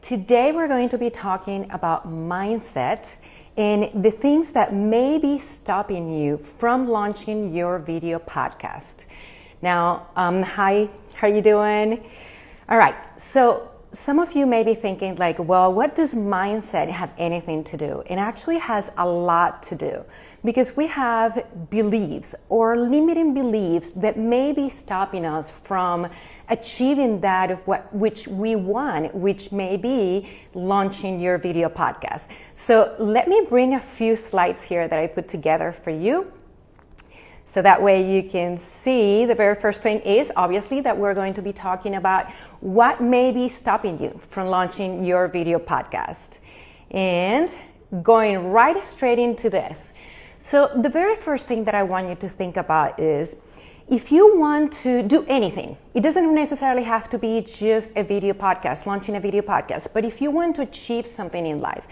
Today we're going to be talking about mindset and the things that may be stopping you from launching your video podcast. Now, um, hi, how are you doing? All right, so some of you may be thinking like, well, what does mindset have anything to do? It actually has a lot to do because we have beliefs or limiting beliefs that may be stopping us from achieving that of what which we want, which may be launching your video podcast. So let me bring a few slides here that I put together for you. So that way you can see the very first thing is obviously that we're going to be talking about what may be stopping you from launching your video podcast. And going right straight into this. So the very first thing that I want you to think about is if you want to do anything, it doesn't necessarily have to be just a video podcast, launching a video podcast, but if you want to achieve something in life,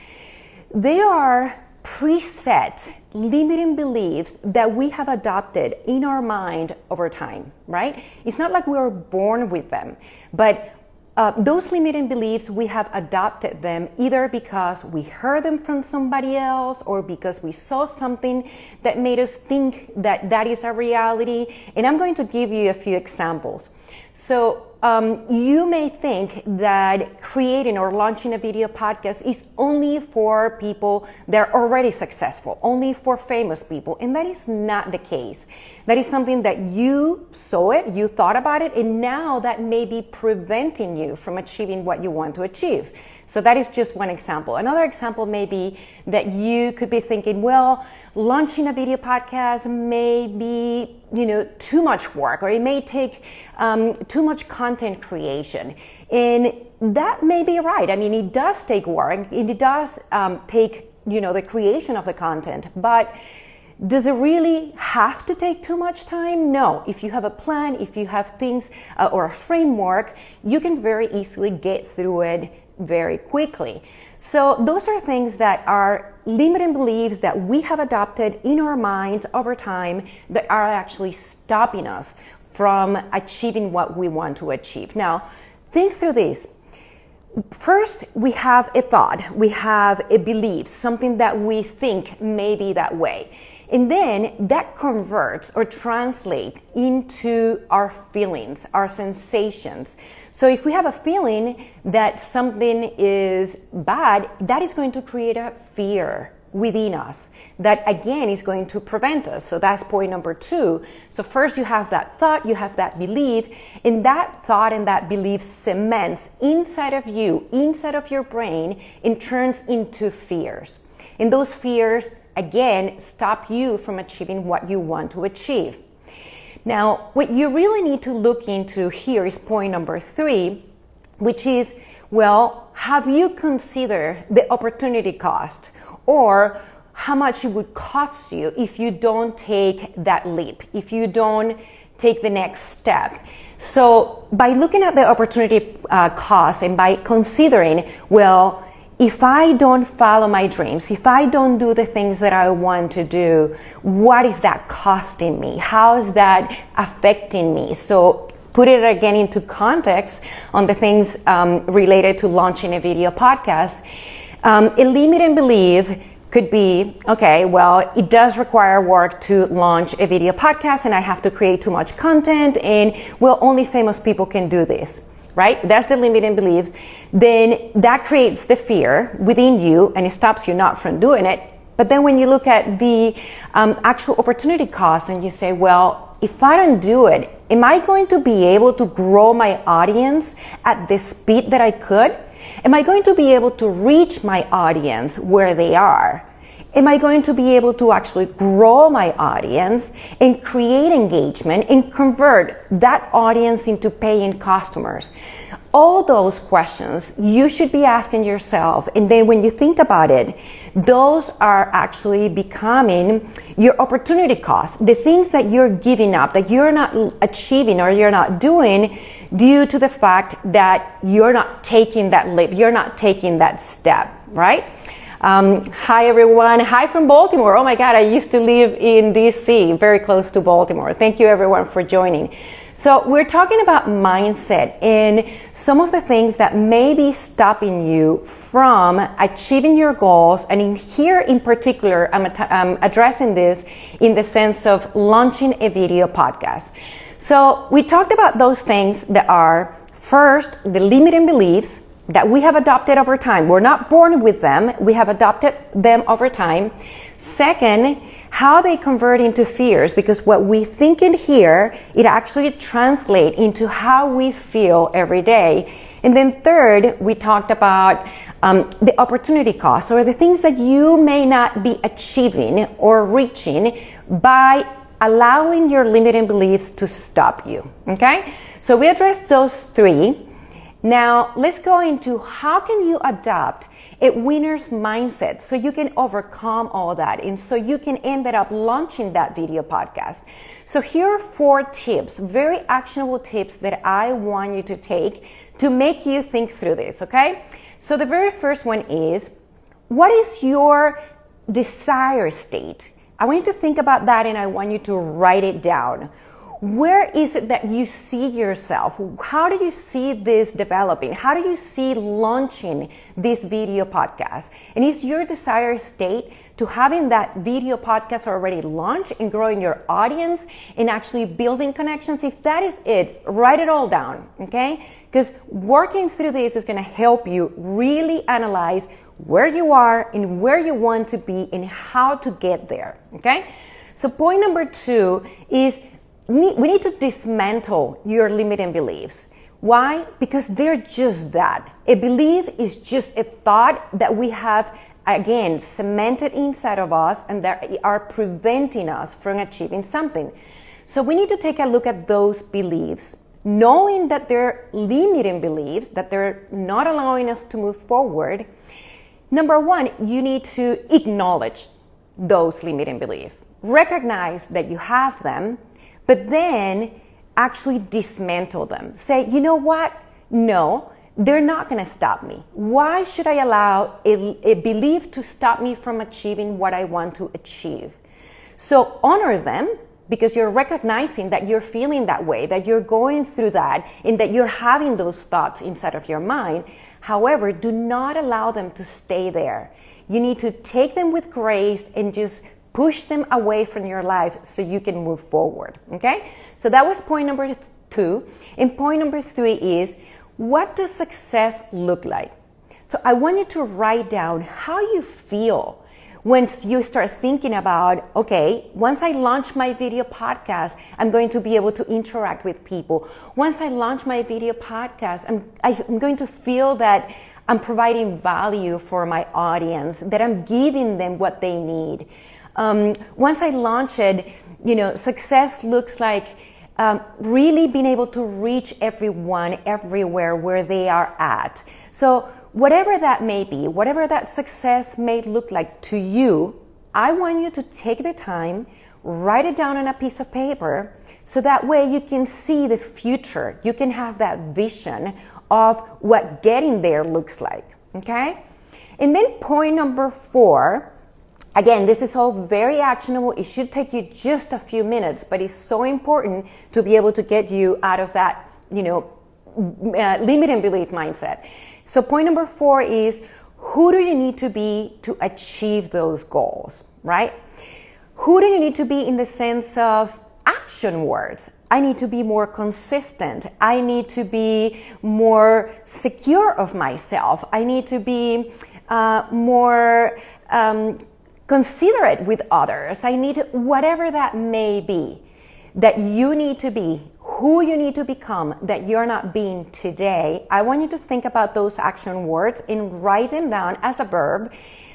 there are preset limiting beliefs that we have adopted in our mind over time, right? It's not like we were born with them, but uh, those limiting beliefs, we have adopted them either because we heard them from somebody else or because we saw something that made us think that that is a reality. And I'm going to give you a few examples. So um, you may think that creating or launching a video podcast is only for people that are already successful, only for famous people, and that is not the case. That is something that you saw it, you thought about it, and now that may be preventing you from achieving what you want to achieve. So that is just one example. Another example may be that you could be thinking, well, launching a video podcast may be, you know, too much work, or it may take um, too much content creation. And that may be right. I mean, it does take work. and It does um, take, you know, the creation of the content, but does it really have to take too much time? No. If you have a plan, if you have things uh, or a framework, you can very easily get through it very quickly. So those are things that are limiting beliefs that we have adopted in our minds over time that are actually stopping us from achieving what we want to achieve. Now, think through this. First, we have a thought, we have a belief, something that we think may be that way. And then that converts or translates into our feelings, our sensations. So if we have a feeling that something is bad, that is going to create a fear within us that again is going to prevent us. So that's point number two. So first you have that thought, you have that belief, and that thought and that belief cements inside of you, inside of your brain, and turns into fears. And those fears again stop you from achieving what you want to achieve. Now, what you really need to look into here is point number three, which is well, have you considered the opportunity cost or how much it would cost you if you don't take that leap, if you don't take the next step? So, by looking at the opportunity uh, cost and by considering, well, if I don't follow my dreams, if I don't do the things that I want to do, what is that costing me? How is that affecting me? So put it again into context on the things um, related to launching a video podcast. Um, a limiting belief could be okay, well, it does require work to launch a video podcast, and I have to create too much content, and well, only famous people can do this right? That's the limiting belief. Then that creates the fear within you and it stops you not from doing it. But then when you look at the um, actual opportunity cost and you say, well, if I don't do it, am I going to be able to grow my audience at the speed that I could? Am I going to be able to reach my audience where they are? Am I going to be able to actually grow my audience and create engagement and convert that audience into paying customers? All those questions you should be asking yourself. And then when you think about it, those are actually becoming your opportunity costs, the things that you're giving up, that you're not achieving or you're not doing due to the fact that you're not taking that leap, you're not taking that step, right? Um, hi, everyone. Hi from Baltimore. Oh my God, I used to live in DC, very close to Baltimore. Thank you, everyone, for joining. So, we're talking about mindset and some of the things that may be stopping you from achieving your goals. And in here in particular, I'm, I'm addressing this in the sense of launching a video podcast. So, we talked about those things that are first, the limiting beliefs that we have adopted over time. We're not born with them, we have adopted them over time. Second, how they convert into fears because what we think in here it actually translates into how we feel every day and then third we talked about um, the opportunity cost or the things that you may not be achieving or reaching by allowing your limiting beliefs to stop you okay so we addressed those three now let's go into how can you adopt a winner's mindset so you can overcome all that and so you can end up launching that video podcast. So here are four tips, very actionable tips that I want you to take to make you think through this, okay? So the very first one is what is your desire state? I want you to think about that and I want you to write it down where is it that you see yourself? How do you see this developing? How do you see launching this video podcast? And is your desired state to having that video podcast already launched and growing your audience and actually building connections? If that is it, write it all down, okay? Because working through this is going to help you really analyze where you are and where you want to be and how to get there, okay? So, point number two is we need to dismantle your limiting beliefs. Why? Because they're just that. A belief is just a thought that we have, again, cemented inside of us and that are preventing us from achieving something. So we need to take a look at those beliefs, knowing that they're limiting beliefs, that they're not allowing us to move forward. Number one, you need to acknowledge those limiting beliefs. Recognize that you have them but then actually dismantle them. Say, you know what? No, they're not going to stop me. Why should I allow a, a, belief to stop me from achieving what I want to achieve? So honor them because you're recognizing that you're feeling that way, that you're going through that, and that you're having those thoughts inside of your mind. However, do not allow them to stay there. You need to take them with grace and just push them away from your life so you can move forward. Okay? So that was point number two. And point number three is what does success look like? So I want you to write down how you feel once you start thinking about, okay, once I launch my video podcast, I'm going to be able to interact with people. Once I launch my video podcast, I'm, I'm going to feel that I'm providing value for my audience, that I'm giving them what they need. Um, once I launch it, you know, success looks like um, really being able to reach everyone everywhere where they are at. So, whatever that may be, whatever that success may look like to you, I want you to take the time, write it down on a piece of paper, so that way you can see the future. You can have that vision of what getting there looks like. Okay? And then, point number four Again, this is all very actionable. It should take you just a few minutes, but it's so important to be able to get you out of that, you know, uh, limiting belief mindset. So point number four is who do you need to be to achieve those goals, right? Who do you need to be in the sense of action words? I need to be more consistent. I need to be more secure of myself. I need to be uh, more um, considerate with others. I need whatever that may be that you need to be, who you need to become that you're not being today. I want you to think about those action words and write them down as a verb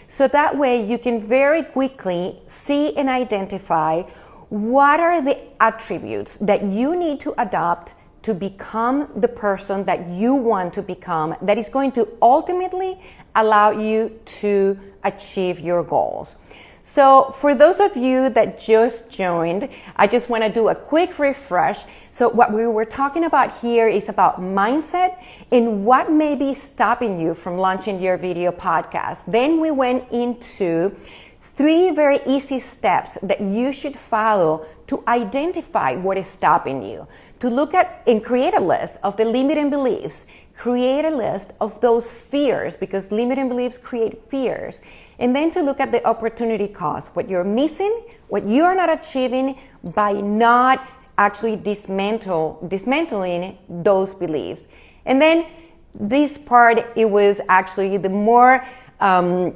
so that way you can very quickly see and identify what are the attributes that you need to adopt to become the person that you want to become that is going to ultimately allow you to achieve your goals. So, for those of you that just joined, I just want to do a quick refresh. So, what we were talking about here is about mindset and what may be stopping you from launching your video podcast. Then we went into three very easy steps that you should follow to identify what is stopping you. To look at and create a list of the limiting beliefs, create a list of those fears because limiting beliefs create fears and then to look at the opportunity cost, what you're missing, what you're not achieving by not actually dismantle, dismantling those beliefs. And then this part, it was actually the more um,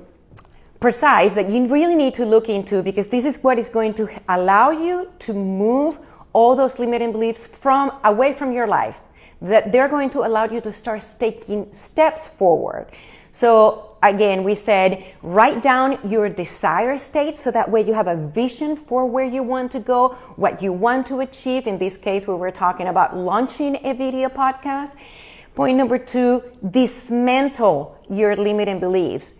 precise that you really need to look into because this is what is going to allow you to move all those limiting beliefs from away from your life that they're going to allow you to start taking steps forward so again, we said write down your desire state so that way you have a vision for where you want to go, what you want to achieve. In this case, we were talking about launching a video podcast. Point number two, dismantle your limiting beliefs.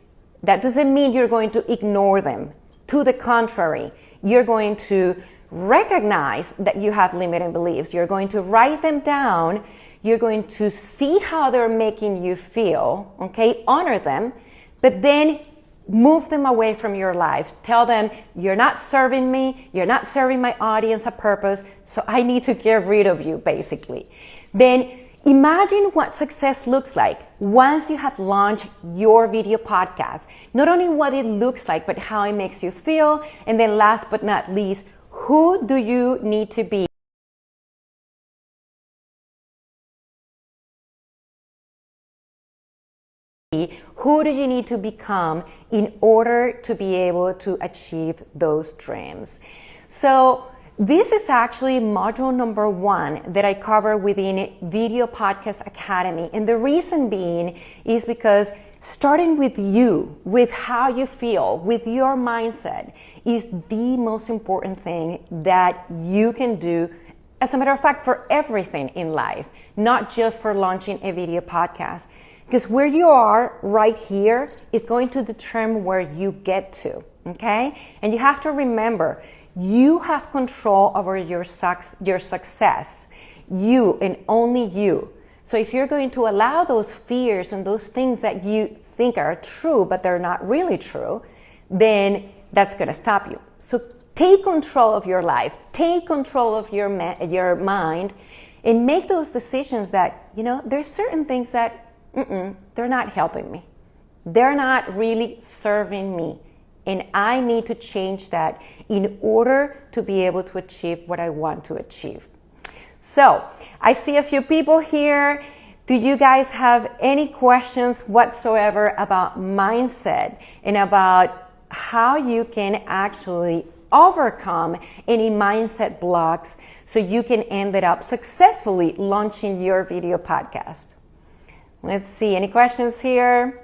That doesn't mean you're going to ignore them. To the contrary, you're going to recognize that you have limiting beliefs. You're going to write them down you're going to see how they're making you feel, okay? Honor them, but then move them away from your life. Tell them, you're not serving me, you're not serving my audience a purpose, so I need to get rid of you, basically. Then imagine what success looks like once you have launched your video podcast. Not only what it looks like, but how it makes you feel. And then last but not least, who do you need to be? Who do you need to become in order to be able to achieve those dreams? So, this is actually module number one that I cover within Video Podcast Academy. And the reason being is because starting with you, with how you feel, with your mindset, is the most important thing that you can do. As a matter of fact, for everything in life, not just for launching a video podcast. Because where you are right here is going to determine where you get to, okay? And you have to remember, you have control over your, your success. You and only you. So if you're going to allow those fears and those things that you think are true, but they're not really true, then that's going to stop you. So take control of your life, take control of your, your mind, and make those decisions that, you know, there's certain things that Mm-mm, they're not helping me. They're not really serving me. And I need to change that in order to be able to achieve what I want to achieve. So, I see a few people here. Do you guys have any questions whatsoever about mindset and about how you can actually overcome any mindset blocks so you can end up successfully launching your video podcast? Let's see, any questions here?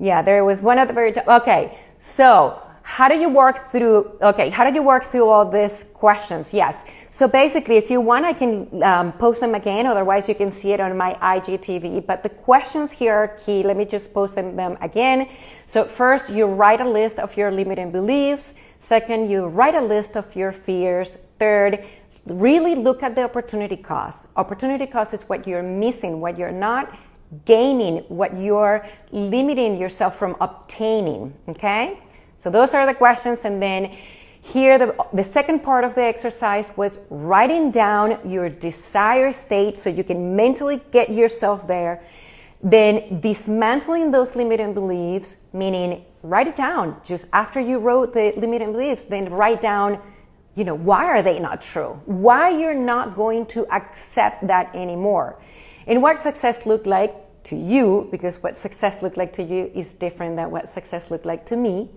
Yeah, there was one at the very top. Okay, so how do you work through, okay, how do you work through all these questions? Yes. So basically, if you want, I can um, post them again. Otherwise, you can see it on my IGTV. But the questions here are key. Let me just post them, them again. So first, you write a list of your limiting beliefs. Second, you write a list of your fears. Third, really look at the opportunity cost. Opportunity cost is what you're missing, what you're not gaining, what you're limiting yourself from obtaining. Okay? So those are the questions. And then here, the, the second part of the exercise was writing down your desired state so you can mentally get yourself there. Then dismantling those limiting beliefs, meaning write it down. Just after you wrote the limiting beliefs, then write down you know, why are they not true? Why you're not going to accept that anymore? And what success looked like to you, because what success looked like to you is different than what success looked like to me.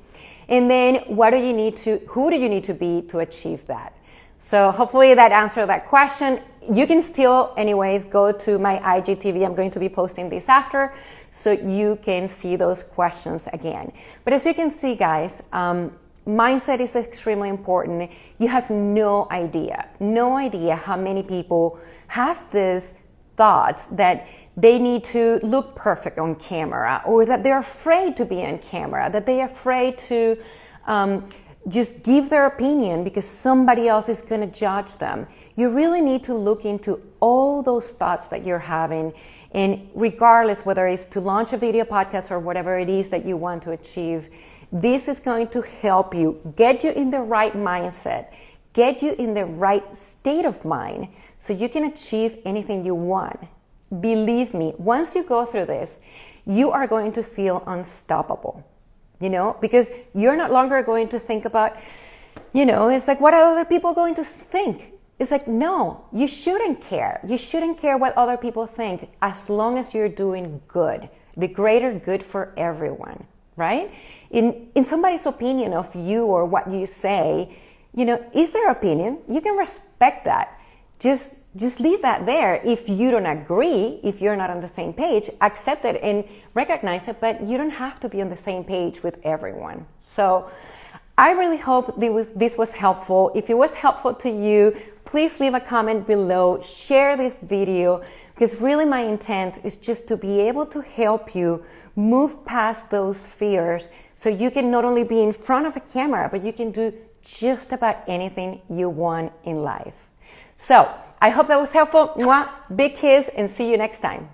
And then what do you need to, who do you need to be to achieve that? So hopefully that answered that question. You can still, anyways, go to my IGTV. I'm going to be posting this after so you can see those questions again. But as you can see, guys, um, mindset is extremely important. You have no idea, no idea how many people have this thoughts that they need to look perfect on camera or that they're afraid to be on camera, that they're afraid to um, just give their opinion because somebody else is going to judge them. You really need to look into all those thoughts that you're having. And regardless whether it's to launch a video podcast or whatever it is that you want to achieve, this is going to help you get you in the right mindset, get you in the right state of mind so you can achieve anything you want. Believe me, once you go through this, you are going to feel unstoppable you know, because you're not longer going to think about, you know, it's like, what are other people going to think? It's like, no, you shouldn't care. You shouldn't care what other people think as long as you're doing good, the greater good for everyone, right? In, in somebody's opinion of you or what you say, you know, is their opinion. You can respect that. Just just leave that there. If you don't agree, if you're not on the same page, accept it and recognize it, but you don't have to be on the same page with everyone. So I really hope this was helpful. If it was helpful to you, please leave a comment below, share this video, because really my intent is just to be able to help you move past those fears so you can not only be in front of a camera, but you can do just about anything you want in life. So, I hope that was helpful. Mwah. Big kiss and see you next time.